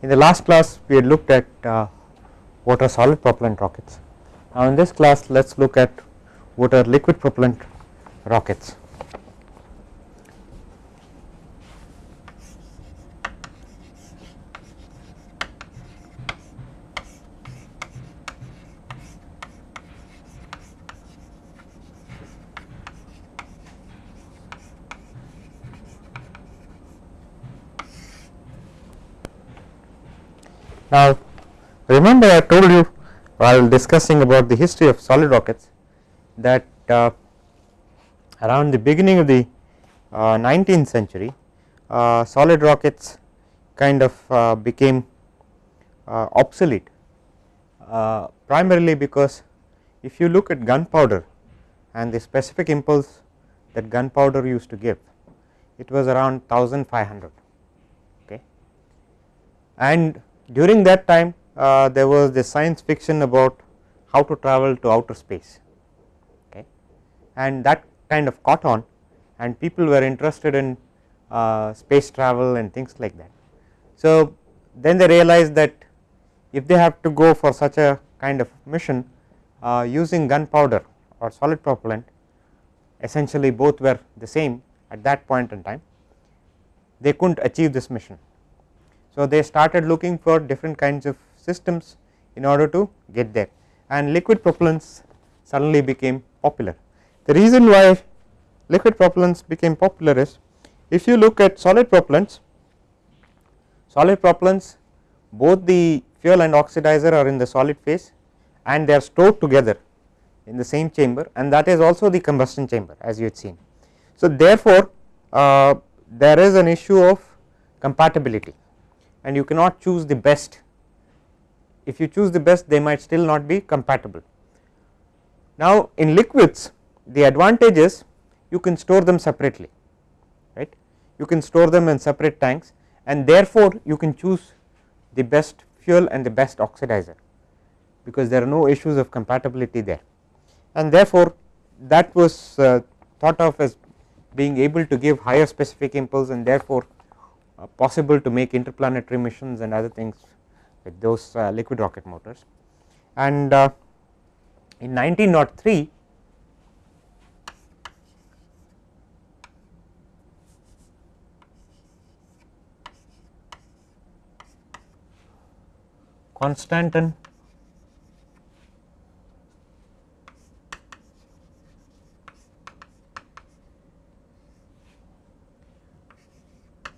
In the last class we had looked at uh, what are solid propellant rockets. Now in this class let us look at what are liquid propellant rockets. Now remember I told you while discussing about the history of solid rockets that uh, around the beginning of the uh, 19th century uh, solid rockets kind of uh, became uh, obsolete uh, primarily because if you look at gunpowder and the specific impulse that gunpowder used to give it was around 1500 okay? And during that time uh, there was the science fiction about how to travel to outer space okay and that kind of caught on and people were interested in uh, space travel and things like that. So then they realized that if they have to go for such a kind of mission uh, using gunpowder or solid propellant essentially both were the same at that point in time they could not achieve this mission so, they started looking for different kinds of systems in order to get there and liquid propellants suddenly became popular. The reason why liquid propellants became popular is if you look at solid propellants, solid propellants both the fuel and oxidizer are in the solid phase and they are stored together in the same chamber and that is also the combustion chamber as you had seen. So, therefore, uh, there is an issue of compatibility and you cannot choose the best. If you choose the best they might still not be compatible. Now in liquids the advantage is you can store them separately right? You can store them in separate tanks and therefore you can choose the best fuel and the best oxidizer because there are no issues of compatibility there. And therefore that was uh, thought of as being able to give higher specific impulse and therefore possible to make interplanetary missions and other things with those uh, liquid rocket motors. And uh, in 1903 Konstantin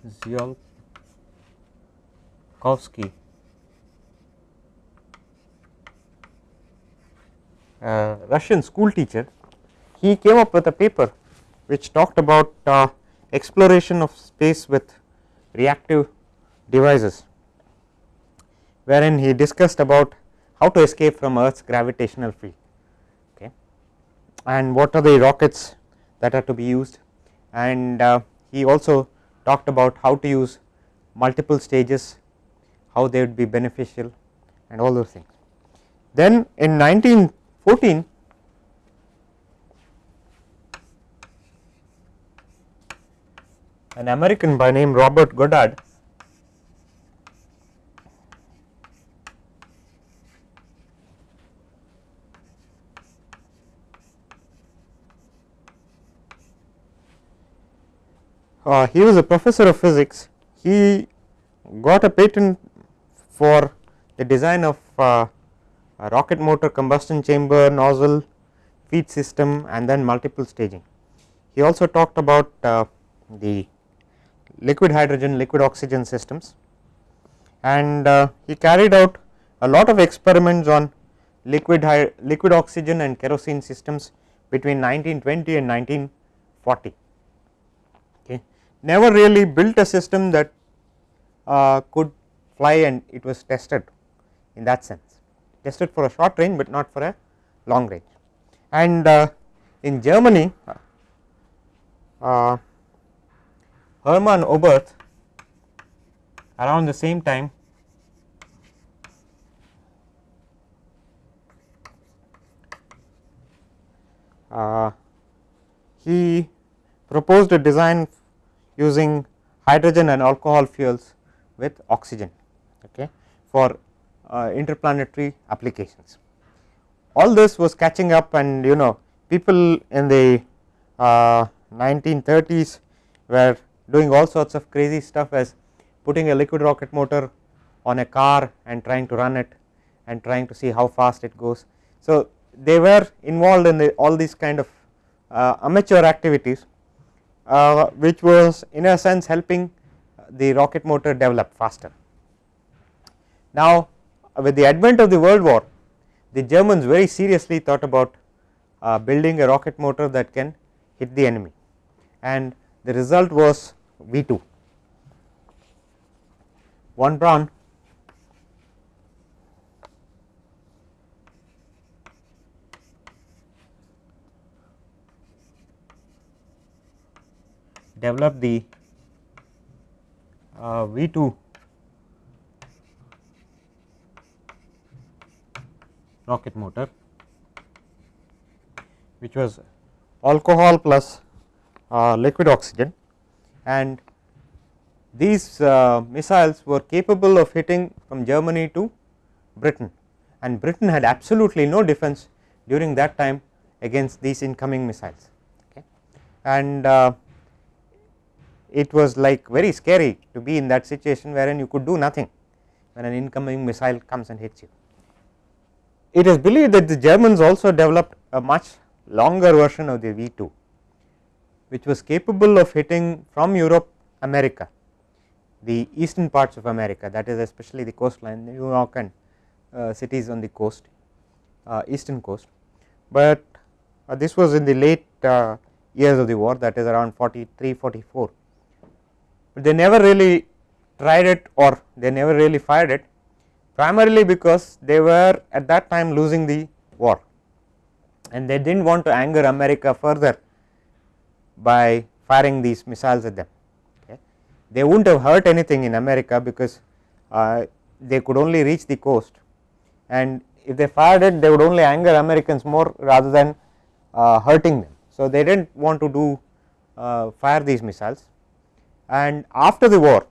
Tsiolkovsky uh, Russian school teacher he came up with a paper which talked about uh, exploration of space with reactive devices wherein he discussed about how to escape from earth's gravitational field okay and what are the rockets that are to be used and uh, he also talked about how to use multiple stages, how they would be beneficial and all those things. Then in 1914 an American by name Robert Goddard uh, he was a professor of physics. He got a patent for the design of uh, a rocket motor combustion chamber nozzle feed system and then multiple staging. He also talked about uh, the liquid hydrogen liquid oxygen systems. And uh, he carried out a lot of experiments on liquid liquid oxygen and kerosene systems between 1920 and 1940 never really built a system that uh, could fly and it was tested in that sense tested for a short range, but not for a long range. And uh, in Germany uh, Hermann Oberth around the same time uh, he proposed a design using hydrogen and alcohol fuels with oxygen okay, for uh, interplanetary applications. All this was catching up and you know people in the uh, 1930s were doing all sorts of crazy stuff as putting a liquid rocket motor on a car and trying to run it and trying to see how fast it goes. So, they were involved in the, all these kind of uh, amateur activities uh, which was in a sense helping the rocket motor develop faster. Now, with the advent of the world war the Germans very seriously thought about uh, building a rocket motor that can hit the enemy and the result was V 2. Von Braun develop the uh, V 2 rocket motor which was alcohol plus uh, liquid oxygen. And these uh, missiles were capable of hitting from Germany to Britain. And Britain had absolutely no defense during that time against these incoming missiles. Okay. and uh, it was like very scary to be in that situation wherein you could do nothing when an incoming missile comes and hits you. It is believed that the Germans also developed a much longer version of the V 2 which was capable of hitting from Europe America the eastern parts of America that is especially the coastline New York and uh, cities on the coast uh, eastern coast, but uh, this was in the late uh, years of the war that is around 43 44 but they never really tried it or they never really fired it primarily because they were at that time losing the war and they did not want to anger America further by firing these missiles at them. Okay. They would not have hurt anything in America because uh, they could only reach the coast and if they fired it they would only anger Americans more rather than uh, hurting them. So, they did not want to do uh, fire these missiles and after the war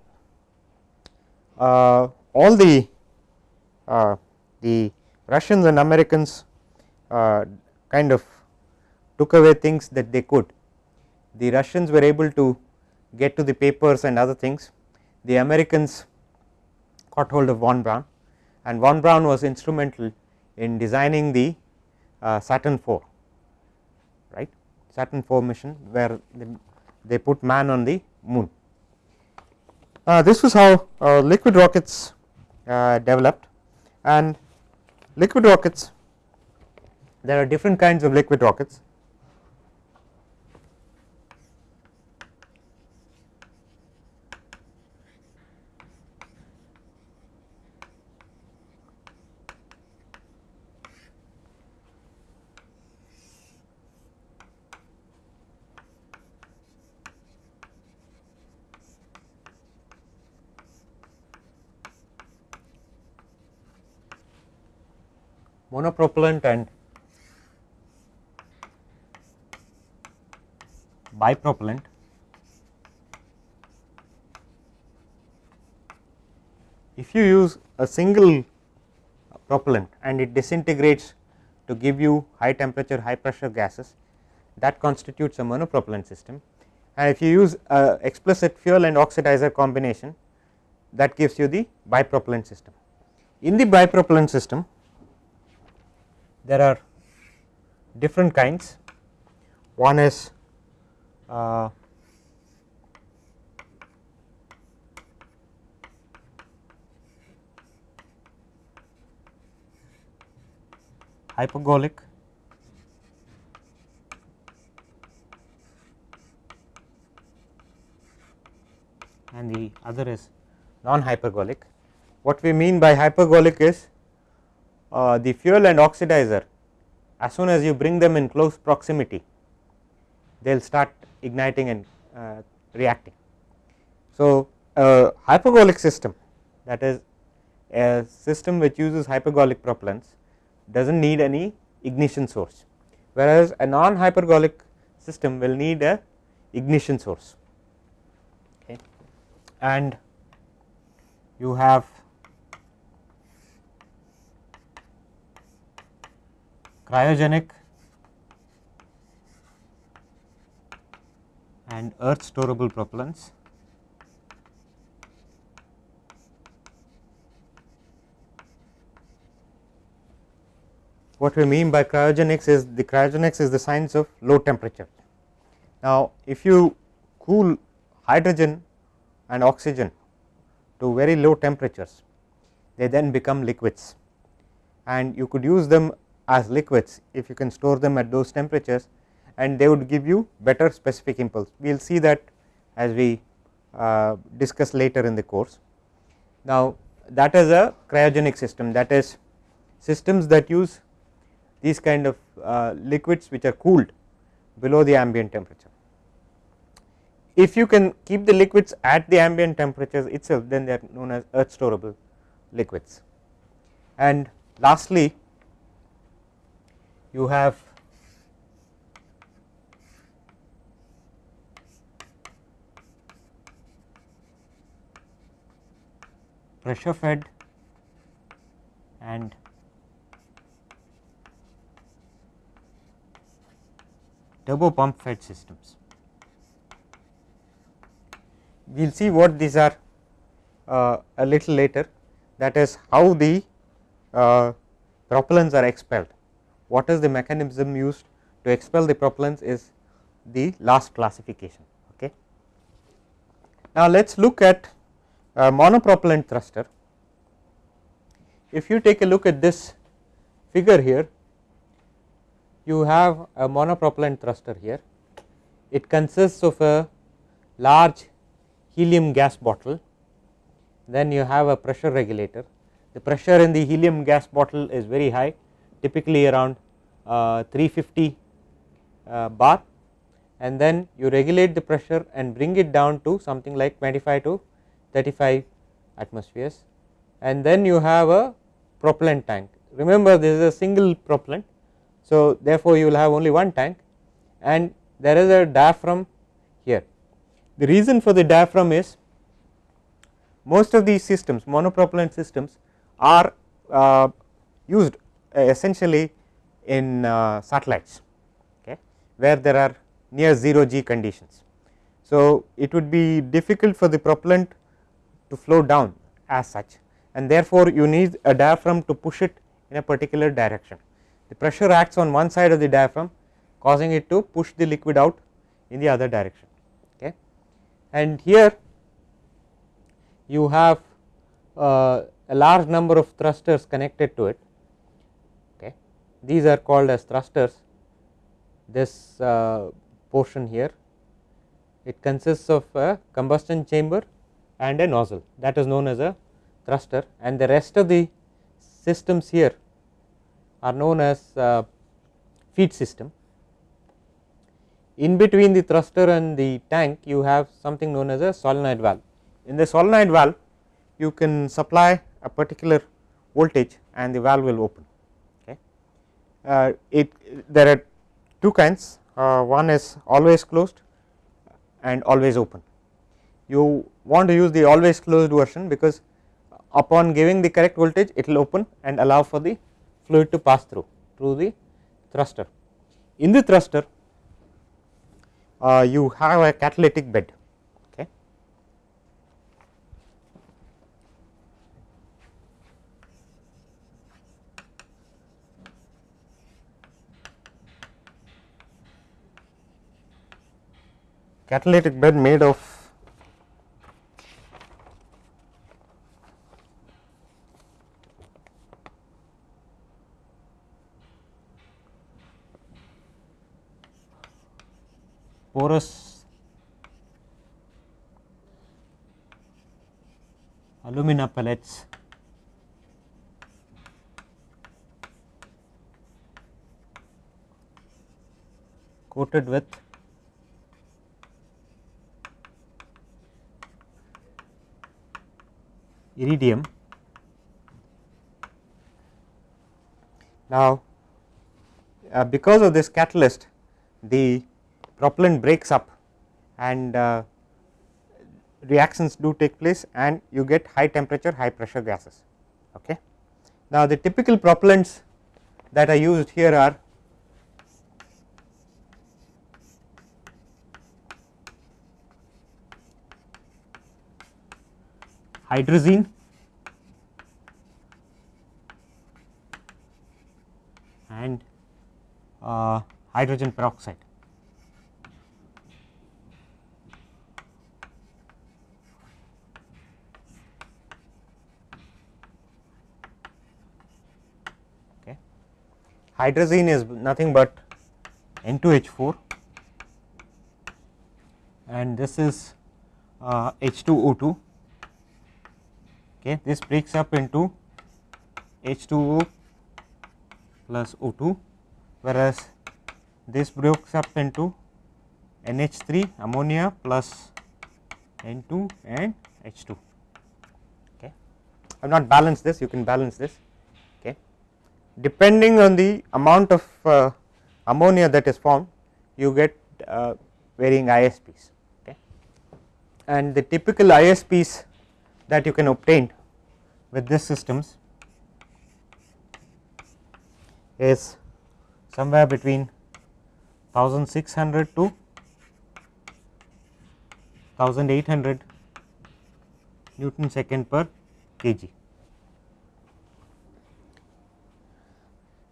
uh, all the uh, the Russians and Americans uh, kind of took away things that they could. The Russians were able to get to the papers and other things, the Americans caught hold of von Braun and von Braun was instrumental in designing the uh, Saturn 4 right Saturn 4 mission where they, they put man on the moon. Uh, this was how uh, liquid rockets uh, developed. And liquid rockets there are different kinds of liquid rockets monopropellant and bipropellant if you use a single propellant and it disintegrates to give you high temperature high pressure gases that constitutes a monopropellant system and if you use a explicit fuel and oxidizer combination that gives you the bipropellant system. In the bipropellant system there are different kinds. One is uh, hypergolic and the other is non hypergolic. What we mean by hypergolic is uh, the fuel and oxidizer as soon as you bring them in close proximity they will start igniting and uh, reacting. So, a hypergolic system that is a system which uses hypergolic propellants does not need any ignition source, whereas a non hypergolic system will need a ignition source okay. and you have cryogenic and earth storable propellants. What we mean by cryogenics is the cryogenics is the science of low temperature. Now, if you cool hydrogen and oxygen to very low temperatures, they then become liquids and you could use them as liquids if you can store them at those temperatures and they would give you better specific impulse. We will see that as we uh, discuss later in the course. Now, that is a cryogenic system that is systems that use these kind of uh, liquids which are cooled below the ambient temperature. If you can keep the liquids at the ambient temperatures itself then they are known as earth storable liquids. And lastly, you have pressure fed and turbo pump fed systems. We will see what these are uh, a little later that is how the uh, propellants are expelled. What is the mechanism used to expel the propellants is the last classification. Okay. Now, let us look at a monopropellant thruster. If you take a look at this figure here, you have a monopropellant thruster here. It consists of a large helium gas bottle, then you have a pressure regulator. The pressure in the helium gas bottle is very high typically around uh, 350 uh, bar and then you regulate the pressure and bring it down to something like 25 to 35 atmospheres and then you have a propellant tank. Remember this is a single propellant. So, therefore, you will have only one tank and there is a diaphragm here. The reason for the diaphragm is most of these systems monopropellant systems are uh, used essentially in uh, satellites okay, where there are near 0 g conditions. So, it would be difficult for the propellant to flow down as such and therefore, you need a diaphragm to push it in a particular direction. The pressure acts on one side of the diaphragm causing it to push the liquid out in the other direction. Okay. And here you have uh, a large number of thrusters connected to it these are called as thrusters this uh, portion here it consists of a combustion chamber and a nozzle that is known as a thruster and the rest of the systems here are known as uh, feed system. In between the thruster and the tank you have something known as a solenoid valve. In the solenoid valve you can supply a particular voltage and the valve will open it there are two kinds uh, one is always closed and always open. You want to use the always closed version because upon giving the correct voltage it will open and allow for the fluid to pass through through the thruster. In the thruster uh, you have a catalytic bed catalytic bed made of porous alumina pellets. Coated with iridium. Now, uh, because of this catalyst the propellant breaks up and uh, reactions do take place and you get high temperature high pressure gases. Okay. Now, the typical propellants that are used here are hydrazine and uh, hydrogen peroxide. Okay. Hydrazine is nothing but N2H4 and this is uh, H2O2. Okay. This breaks up into H2O plus O2 whereas this breaks up into NH3 ammonia plus N2 and H2. Okay. I have not balanced this, you can balance this. Okay. Depending on the amount of uh, ammonia that is formed, you get uh, varying ISPs. Okay. And the typical ISPs that you can obtain with these systems is somewhere between 1600 to 1800 Newton second per kg.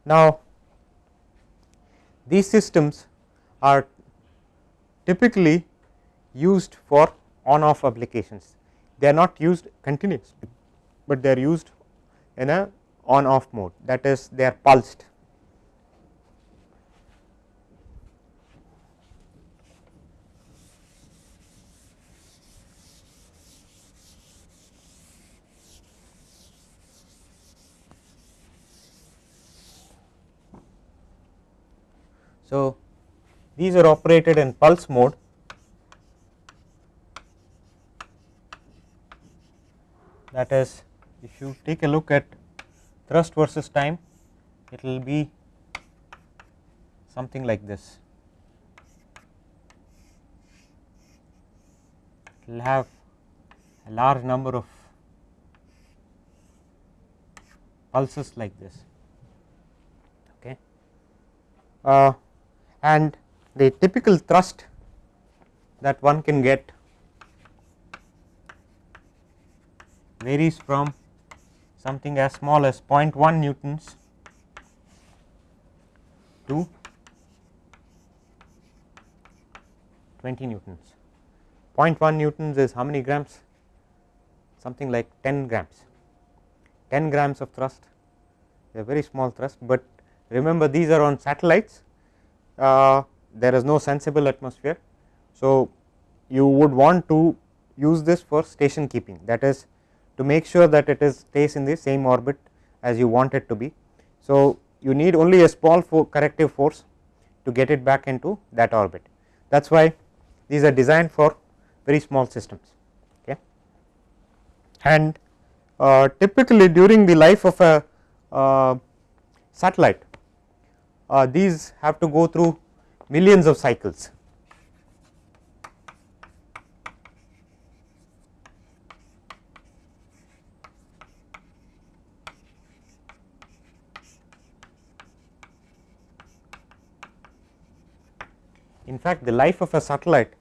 Now, these systems are typically used for on off applications. They are not used continuously, but they are used in a on off mode. That is they are pulsed. So, these are operated in pulse mode that is if you take a look at thrust versus time it will be something like this. It will have a large number of pulses like this. Okay. Uh, and the typical thrust that one can get varies from something as small as 0.1 newtons to 20 newtons. 0.1 newtons is how many grams? Something like 10 grams. 10 grams of thrust, a very small thrust, but remember these are on satellites uh, there is no sensible atmosphere. So, you would want to use this for station keeping that is to make sure that it is stays in the same orbit as you want it to be. So, you need only a small for corrective force to get it back into that orbit that is why these are designed for very small systems okay. and uh, typically during the life of a uh, satellite uh, these have to go through millions of cycles. In fact, the life of a satellite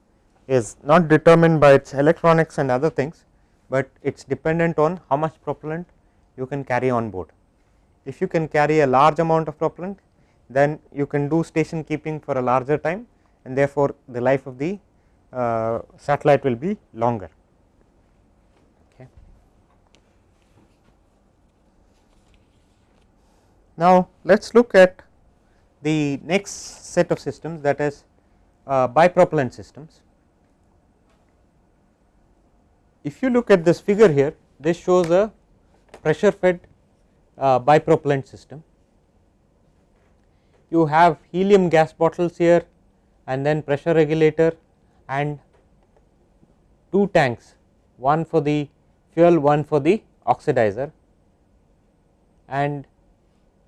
is not determined by its electronics and other things, but it is dependent on how much propellant you can carry on board. If you can carry a large amount of propellant, then you can do station keeping for a larger time and therefore, the life of the uh, satellite will be longer. Now, let us look at the next set of systems that is uh, bipropellant systems. If you look at this figure here, this shows a pressure fed uh, bipropellant system you have helium gas bottles here and then pressure regulator and two tanks one for the fuel one for the oxidizer and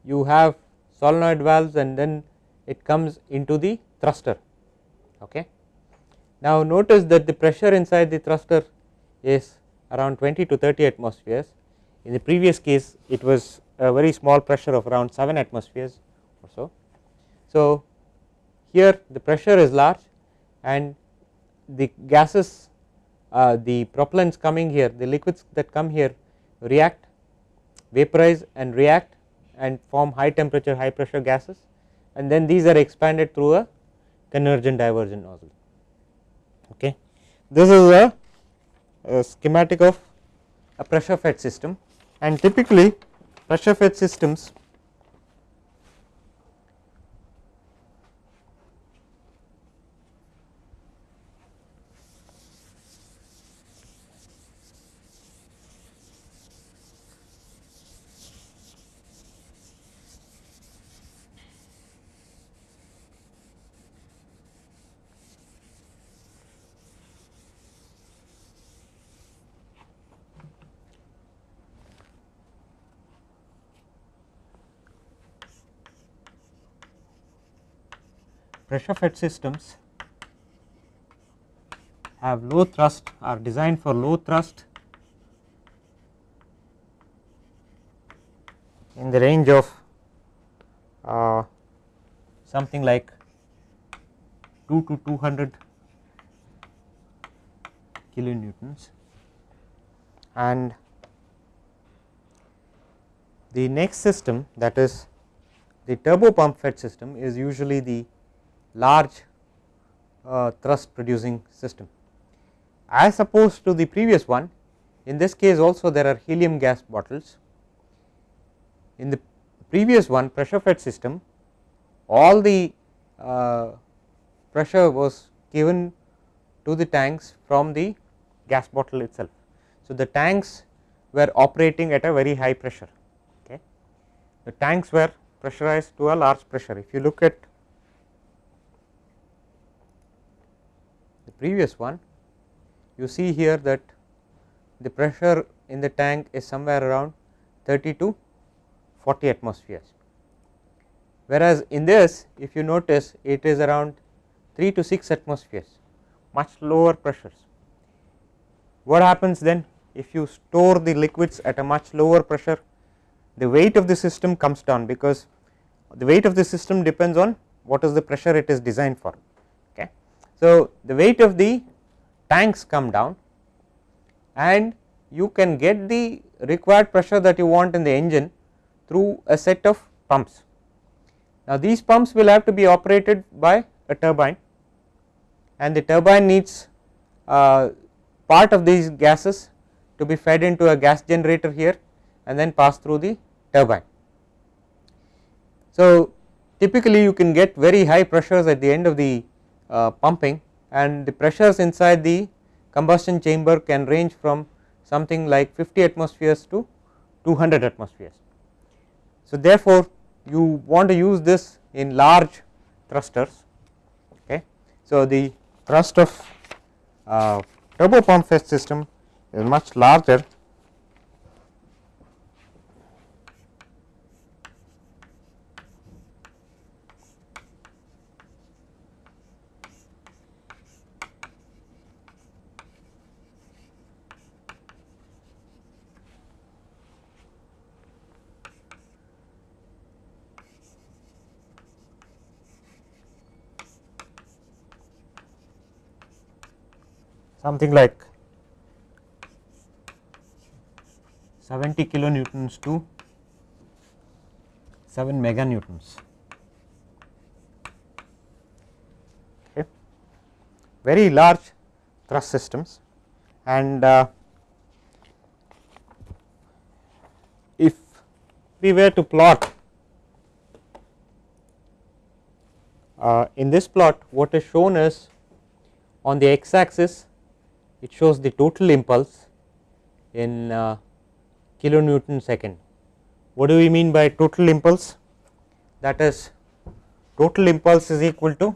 you have solenoid valves and then it comes into the thruster. Okay. Now, notice that the pressure inside the thruster is around 20 to 30 atmospheres. In the previous case it was a very small pressure of around 7 atmospheres or so. So, here the pressure is large and the gases uh, the propellants coming here the liquids that come here react vaporize and react and form high temperature high pressure gases. And then these are expanded through a convergent divergent nozzle. Okay. This is a, a schematic of a pressure fed system and typically pressure fed systems pressure fed systems have low thrust are designed for low thrust in the range of uh, something like 2 to 200 kilonewtons. And the next system that is the turbo pump fed system is usually the large uh, thrust producing system. As opposed to the previous one in this case also there are helium gas bottles. In the previous one pressure fed system all the uh, pressure was given to the tanks from the gas bottle itself. So, the tanks were operating at a very high pressure okay. The tanks were pressurized to a large pressure if you look at previous one you see here that the pressure in the tank is somewhere around 30 to 40 atmospheres. Whereas, in this if you notice it is around 3 to 6 atmospheres much lower pressures. What happens then if you store the liquids at a much lower pressure the weight of the system comes down because the weight of the system depends on what is the pressure it is designed for. So, the weight of the tanks come down and you can get the required pressure that you want in the engine through a set of pumps. Now, these pumps will have to be operated by a turbine and the turbine needs uh, part of these gases to be fed into a gas generator here and then pass through the turbine. So, typically you can get very high pressures at the end of the pumping and the pressures inside the combustion chamber can range from something like 50 atmospheres to 200 atmospheres. So, therefore, you want to use this in large thrusters. Okay. So, the thrust of uh, turbo pump fed system is much larger something like 70 kilonewtons to 7 meganewtons. Okay. Very large thrust systems and uh, if we were to plot uh, in this plot what is shown is on the x axis it shows the total impulse in uh, kilonewton second. What do we mean by total impulse? That is total impulse is equal to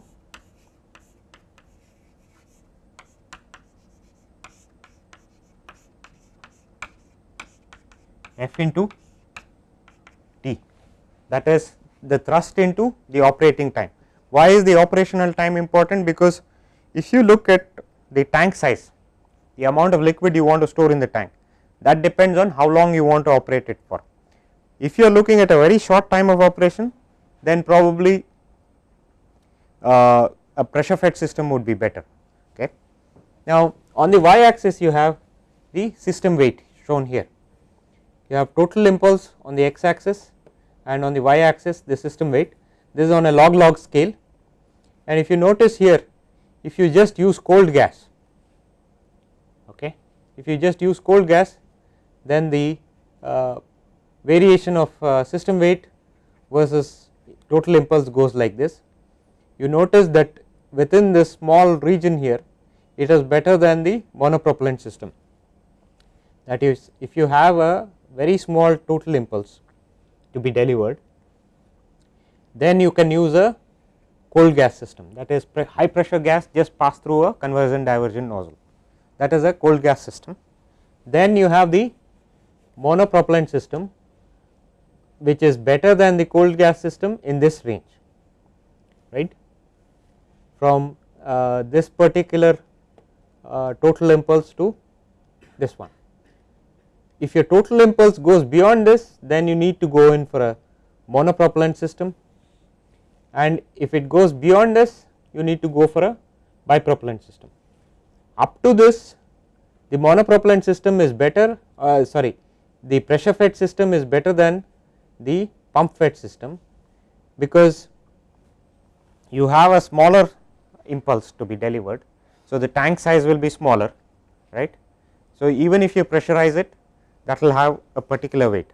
F into T that is the thrust into the operating time. Why is the operational time important? Because if you look at the tank size the amount of liquid you want to store in the tank that depends on how long you want to operate it for. If you are looking at a very short time of operation then probably uh, a pressure fed system would be better. Okay. Now, on the y axis you have the system weight shown here. You have total impulse on the x axis and on the y axis the system weight this is on a log log scale and if you notice here if you just use cold gas okay. If you just use cold gas then the uh, variation of uh, system weight versus total impulse goes like this. You notice that within this small region here it is better than the monopropellant system. That is if you have a very small total impulse to be delivered then you can use a cold gas system. That is high pressure gas just pass through a convergent divergent nozzle that is a cold gas system. Then you have the monopropellant system which is better than the cold gas system in this range right from uh, this particular uh, total impulse to this one. If your total impulse goes beyond this then you need to go in for a monopropellant system and if it goes beyond this you need to go for a bipropellant system. Up to this the monopropellant system is better uh, sorry the pressure fed system is better than the pump fed system because you have a smaller impulse to be delivered. So, the tank size will be smaller right. So, even if you pressurize it that will have a particular weight,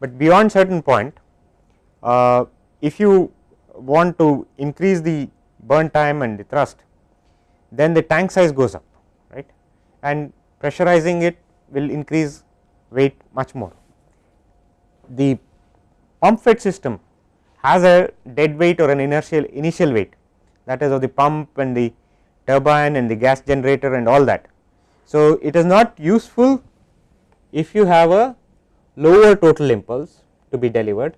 but beyond certain point uh, if you want to increase the burn time and the thrust then the tank size goes up right and pressurizing it will increase weight much more. The pump fed system has a dead weight or an inertial initial weight that is of the pump and the turbine and the gas generator and all that. So, it is not useful if you have a lower total impulse to be delivered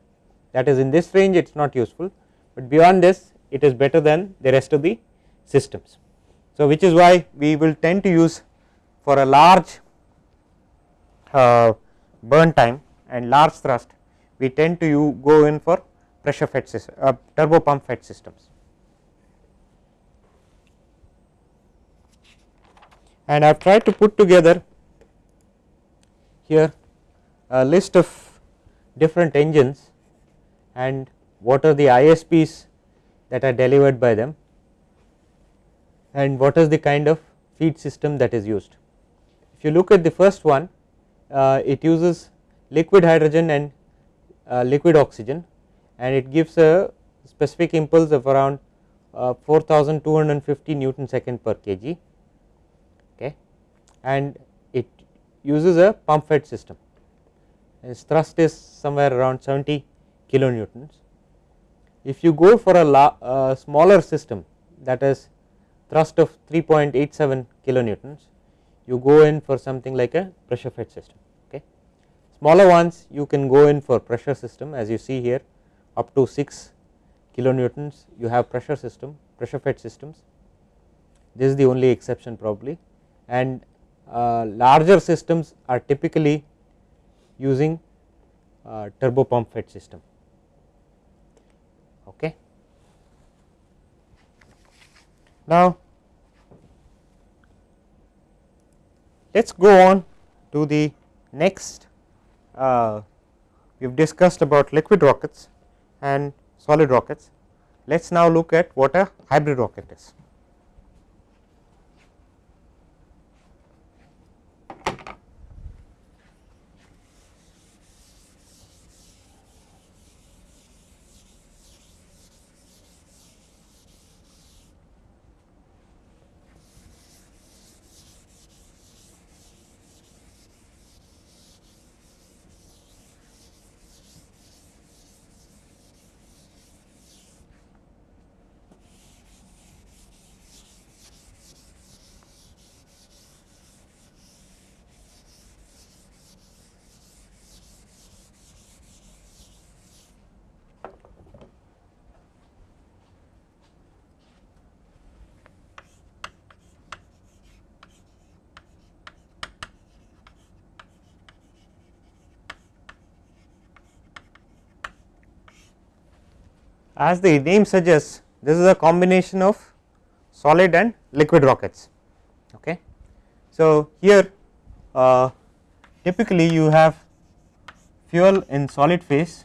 that is in this range it is not useful, but beyond this it is better than the rest of the systems. So, which is why we will tend to use for a large uh, burn time and large thrust we tend to go in for pressure fed system, uh, turbo pump fed systems. And I have tried to put together here a list of different engines and what are the ISPs that are delivered by them and what is the kind of feed system that is used. If you look at the first one uh, it uses liquid hydrogen and uh, liquid oxygen and it gives a specific impulse of around uh, 4250 Newton second per kg okay and it uses a pump fed system its thrust is somewhere around 70 kilonewtons. If you go for a uh, smaller system that is thrust of 3.87 kilonewtons you go in for something like a pressure fed system okay. Smaller ones you can go in for pressure system as you see here up to 6 kilonewtons you have pressure system pressure fed systems this is the only exception probably and uh, larger systems are typically using uh, turbo pump fed system okay. Now let us go on to the next uh, we have discussed about liquid rockets and solid rockets. Let us now look at what a hybrid rocket is. As the name suggests this is a combination of solid and liquid rockets. Okay. So, here uh, typically you have fuel in solid phase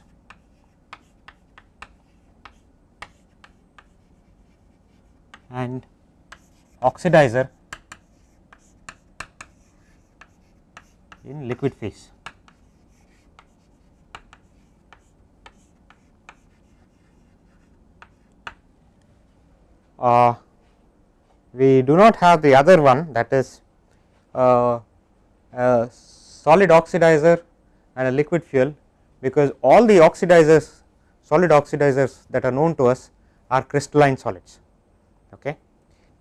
and oxidizer in liquid phase. Uh, we do not have the other one that is uh, a solid oxidizer and a liquid fuel because all the oxidizers solid oxidizers that are known to us are crystalline solids. Okay.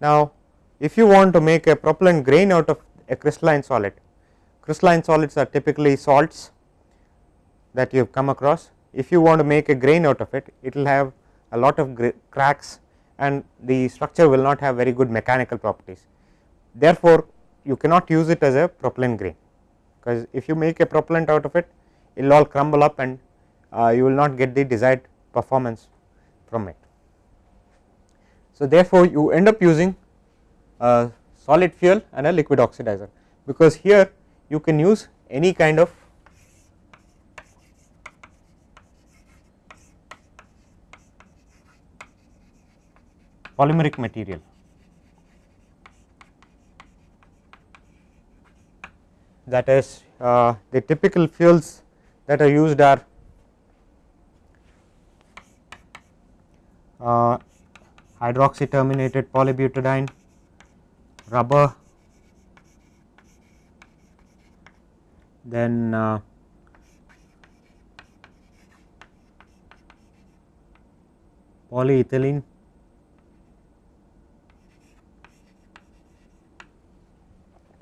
Now, if you want to make a propellant grain out of a crystalline solid, crystalline solids are typically salts that you have come across. If you want to make a grain out of it, it will have a lot of cracks and the structure will not have very good mechanical properties. Therefore, you cannot use it as a propellant grain, because if you make a propellant out of it, it will all crumble up and uh, you will not get the desired performance from it. So, therefore, you end up using a solid fuel and a liquid oxidizer, because here you can use any kind of polymeric material. That is uh, the typical fuels that are used are uh, hydroxy terminated polybutadiene, rubber, then uh, polyethylene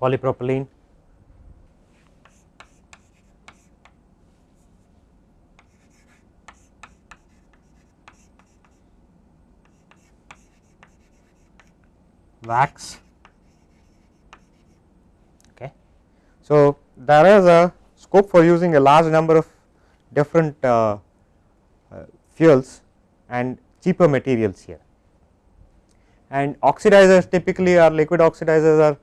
polypropylene. Wax. Okay. So there is a scope for using a large number of different uh, uh, fuels and cheaper materials here. And oxidizers typically are liquid oxidizers are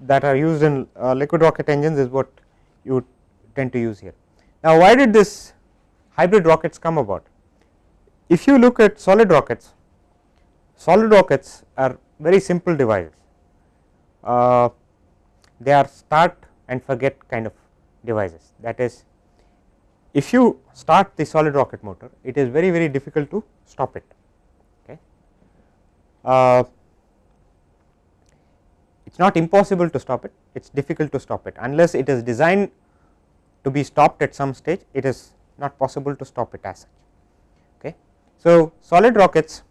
that are used in uh, liquid rocket engines is what you tend to use here. Now, why did this hybrid rockets come about? If you look at solid rockets, solid rockets are very simple devices. Uh, they are start and forget kind of devices that is if you start the solid rocket motor it is very very difficult to stop it okay. Uh, it is not impossible to stop it, it is difficult to stop it unless it is designed to be stopped at some stage it is not possible to stop it as such. Okay. So, solid rockets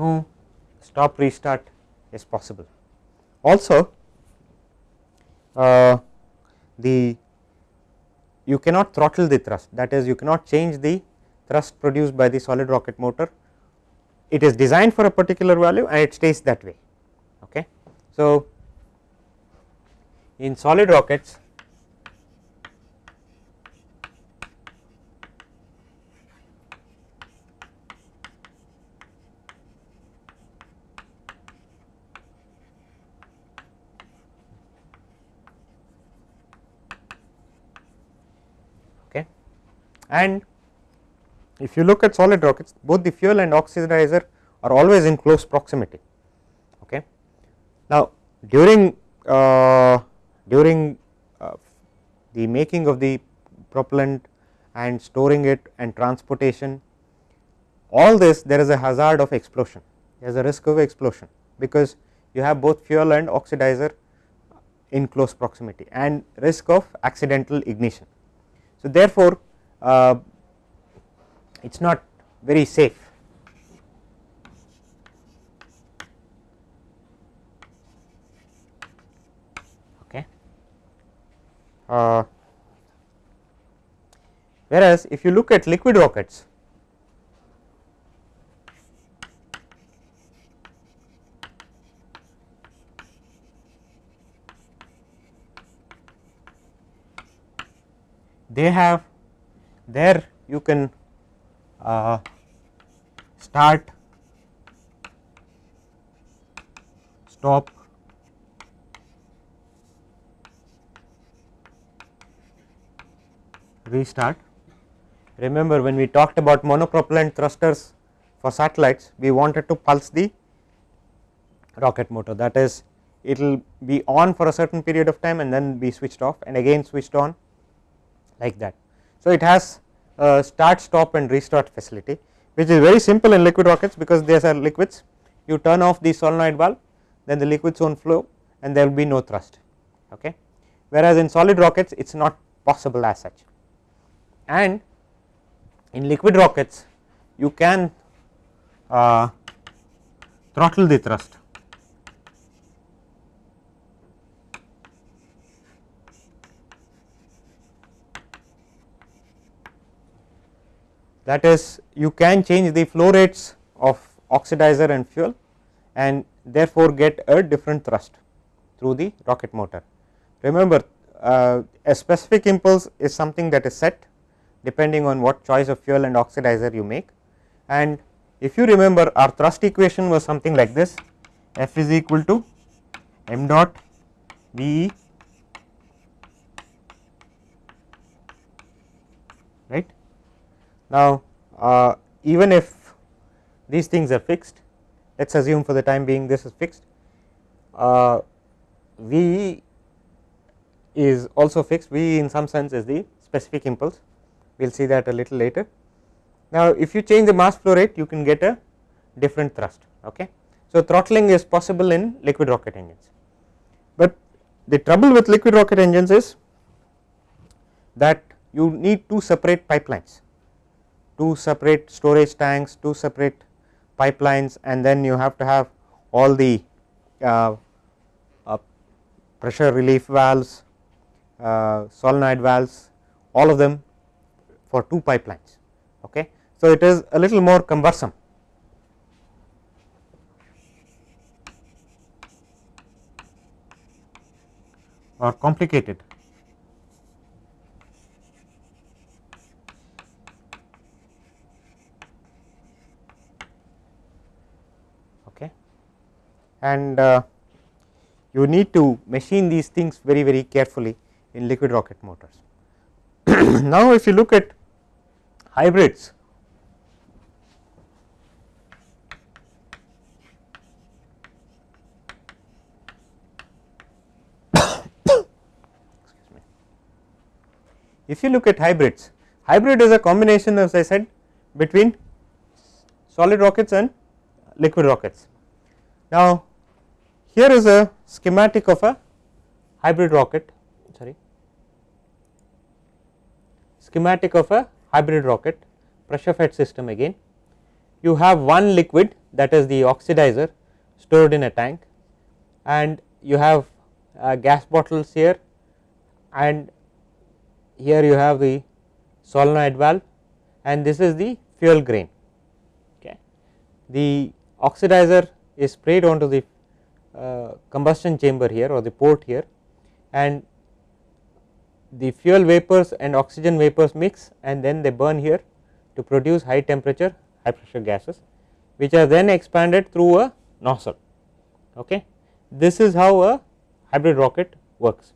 no stop restart is possible. Also uh, the you cannot throttle the thrust that is you cannot change the thrust produced by the solid rocket motor it is designed for a particular value and it stays that way okay. So in solid rockets and if you look at solid rockets both the fuel and oxidizer are always in close proximity. Okay. Now, during uh, during uh, the making of the propellant and storing it and transportation all this there is a hazard of explosion there is a risk of explosion because you have both fuel and oxidizer in close proximity and risk of accidental ignition. So, therefore, uh, it is not very safe. Okay. Uh, whereas if you look at liquid rockets they have there you can uh, start stop restart. Remember when we talked about monopropellant thrusters for satellites, we wanted to pulse the rocket motor that is it will be on for a certain period of time and then be switched off and again switched on like that. So, it has a start stop and restart facility which is very simple in liquid rockets because these are liquids. You turn off the solenoid valve then the liquids won't flow and there will be no thrust okay? Whereas in solid rockets it is not possible as such. And in liquid rockets you can uh, throttle the thrust that is you can change the flow rates of oxidizer and fuel and therefore get a different thrust through the rocket motor. Remember uh, a specific impulse is something that is set depending on what choice of fuel and oxidizer you make and if you remember our thrust equation was something like this F is equal to m dot V e right. Now, uh, even if these things are fixed let us assume for the time being this is fixed uh, V is also fixed V in some sense is the specific impulse we will see that a little later. Now, if you change the mass flow rate you can get a different thrust. Okay. So, throttling is possible in liquid rocket engines, but the trouble with liquid rocket engines is that you need two separate pipelines, two separate storage tanks, two separate pipelines and then you have to have all the uh, uh, pressure relief valves, uh, solenoid valves all of them for two pipelines. Okay. So, it is a little more cumbersome or complicated. Okay. And uh, you need to machine these things very very carefully in liquid rocket motors. now, if you look at hybrids if you look at hybrids hybrid is a combination as I said between solid rockets and liquid rockets. Now, here is a schematic of a hybrid rocket sorry schematic of a hybrid rocket pressure fed system again. You have one liquid that is the oxidizer stored in a tank and you have uh, gas bottles here and here you have the solenoid valve and this is the fuel grain. Okay. The oxidizer is sprayed onto the combustion chamber here or the port here and the fuel vapors and oxygen vapors mix and then they burn here to produce high temperature high pressure gases which are then expanded through a nozzle. Okay. This is how a hybrid rocket works.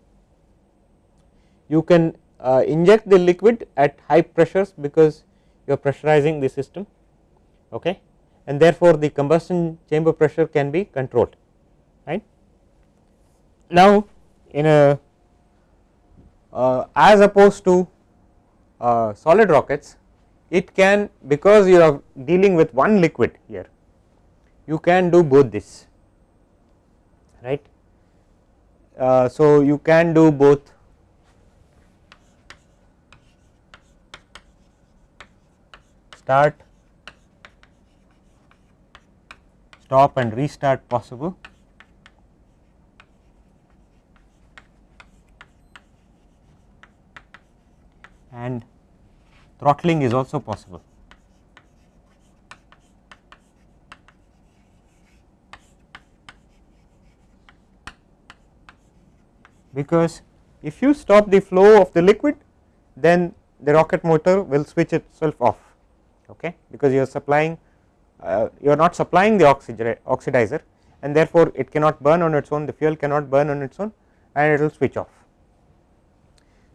You can uh, inject the liquid at high pressures because you are pressurizing the system okay, and therefore, the combustion chamber pressure can be controlled right. Now, in a uh, as opposed to uh, solid rockets it can because you are dealing with one liquid here you can do both this right. Uh, so, you can do both start stop and restart possible and throttling is also possible. Because if you stop the flow of the liquid then the rocket motor will switch itself off okay because you are supplying uh, you are not supplying the oxidizer and therefore it cannot burn on its own the fuel cannot burn on its own and it will switch off.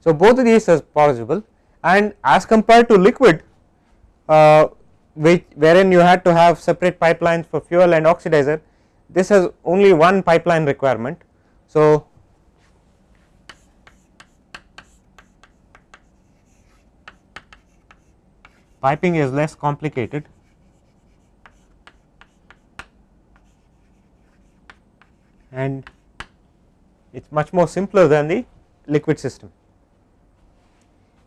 So, both of these are possible and as compared to liquid uh, which wherein you had to have separate pipelines for fuel and oxidizer this has only one pipeline requirement. So, piping is less complicated and it is much more simpler than the liquid system.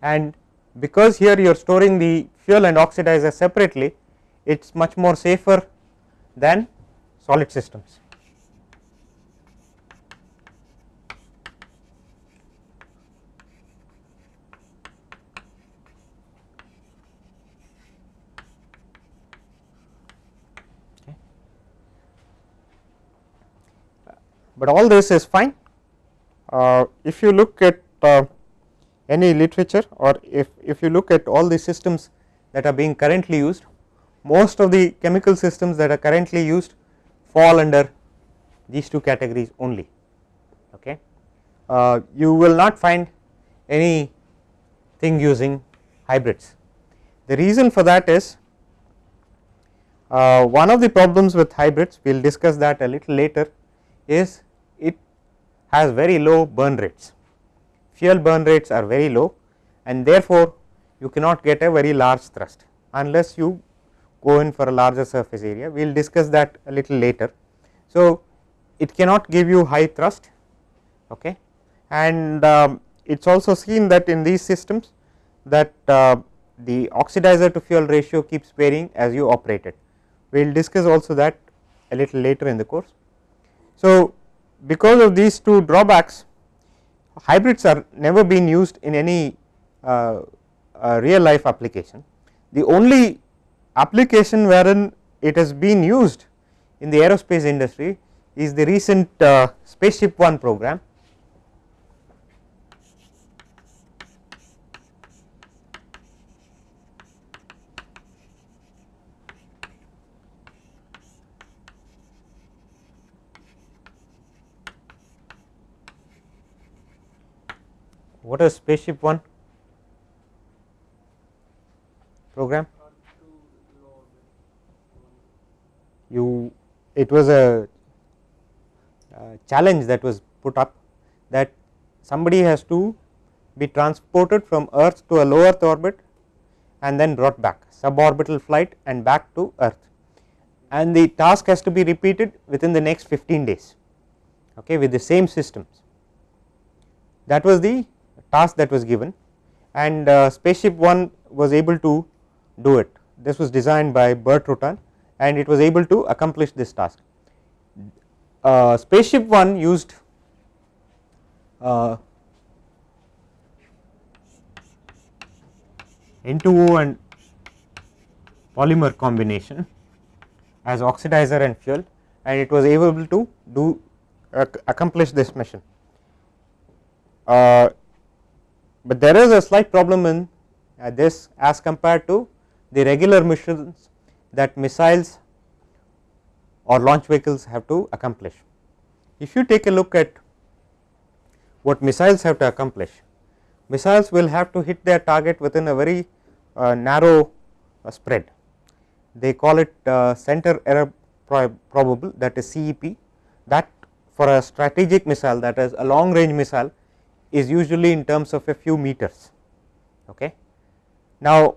And because here you are storing the fuel and oxidizer separately, it is much more safer than solid systems. but all this is fine. Uh, if you look at uh, any literature or if, if you look at all the systems that are being currently used, most of the chemical systems that are currently used fall under these two categories only. Okay. Uh, you will not find any thing using hybrids. The reason for that is uh, one of the problems with hybrids we will discuss that a little later is it has very low burn rates. Fuel burn rates are very low and therefore, you cannot get a very large thrust unless you go in for a larger surface area. We will discuss that a little later. So, it cannot give you high thrust okay. and um, it is also seen that in these systems that uh, the oxidizer to fuel ratio keeps varying as you operate it. We will discuss also that a little later in the course. So, because of these two drawbacks hybrids are never been used in any uh, uh, real life application. The only application wherein it has been used in the aerospace industry is the recent uh, spaceship 1 program what is spaceship 1 program? You it was a, a, challenge that was put up that somebody has to be transported from earth to a low earth orbit and then brought back suborbital flight and back to earth. And the task has to be repeated within the next 15 days okay with the same systems. That was the task that was given and uh, spaceship 1 was able to do it. This was designed by Burt Rutan and it was able to accomplish this task. Uh, spaceship 1 used uh, N2O and polymer combination as oxidizer and fuel and it was able to do accomplish this mission. Uh, but there is a slight problem in uh, this as compared to the regular missions that missiles or launch vehicles have to accomplish. If you take a look at what missiles have to accomplish, missiles will have to hit their target within a very uh, narrow uh, spread. They call it uh, center error probable that is CEP that for a strategic missile that is a long range missile is usually in terms of a few meters. Okay. Now,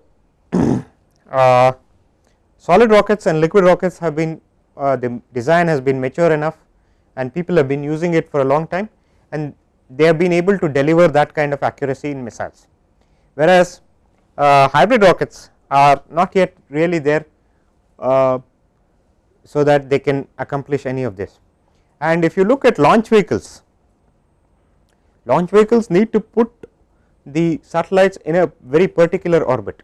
uh, solid rockets and liquid rockets have been uh, the design has been mature enough and people have been using it for a long time and they have been able to deliver that kind of accuracy in missiles. Whereas, uh, hybrid rockets are not yet really there uh, so that they can accomplish any of this. And if you look at launch vehicles launch vehicles need to put the satellites in a very particular orbit.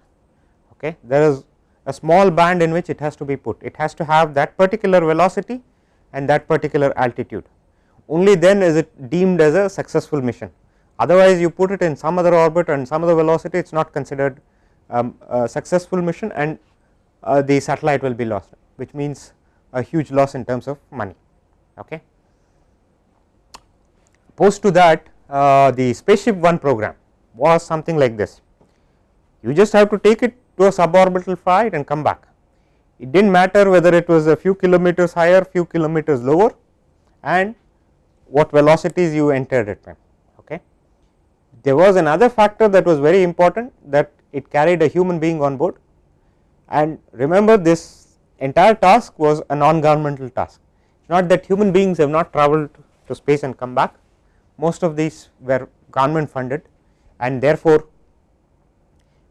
Okay. There is a small band in which it has to be put, it has to have that particular velocity and that particular altitude. Only then is it deemed as a successful mission. Otherwise, you put it in some other orbit and some other velocity, it is not considered um, a successful mission and uh, the satellite will be lost, which means a huge loss in terms of money. Okay. Post to that, Uh, the spaceship 1 program was something like this. You just have to take it to a suborbital flight and come back. It did not matter whether it was a few kilometers higher, few kilometers lower and what velocities you entered at. Okay. There was another factor that was very important that it carried a human being on board and remember this entire task was a non governmental task. Not that human beings have not traveled to space and come back, most of these were government funded and therefore,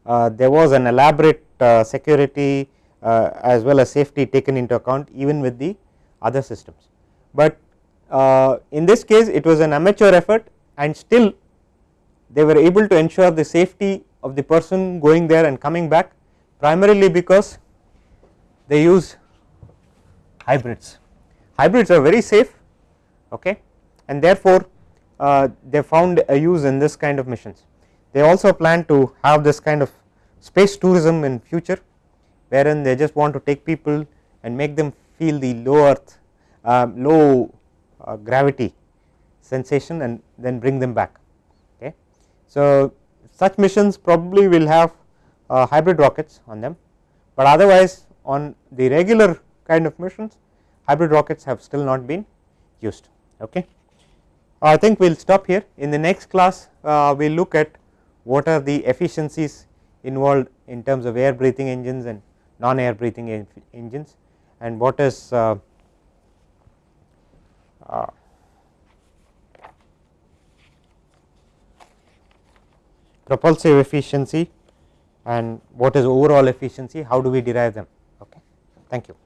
uh, there was an elaborate uh, security uh, as well as safety taken into account even with the other systems. But uh, in this case it was an amateur effort and still they were able to ensure the safety of the person going there and coming back primarily because they use hybrids. Hybrids are very safe okay, and therefore, they found a use in this kind of missions. They also plan to have this kind of space tourism in future wherein they just want to take people and make them feel the low earth uh, low uh, gravity sensation and then bring them back. Okay. So, such missions probably will have uh, hybrid rockets on them, but otherwise on the regular kind of missions hybrid rockets have still not been used. Okay. I think we will stop here in the next class uh, we will look at what are the efficiencies involved in terms of air breathing engines and non air breathing engines and what is uh, uh, propulsive efficiency and what is overall efficiency, how do we derive them. Okay. Thank you.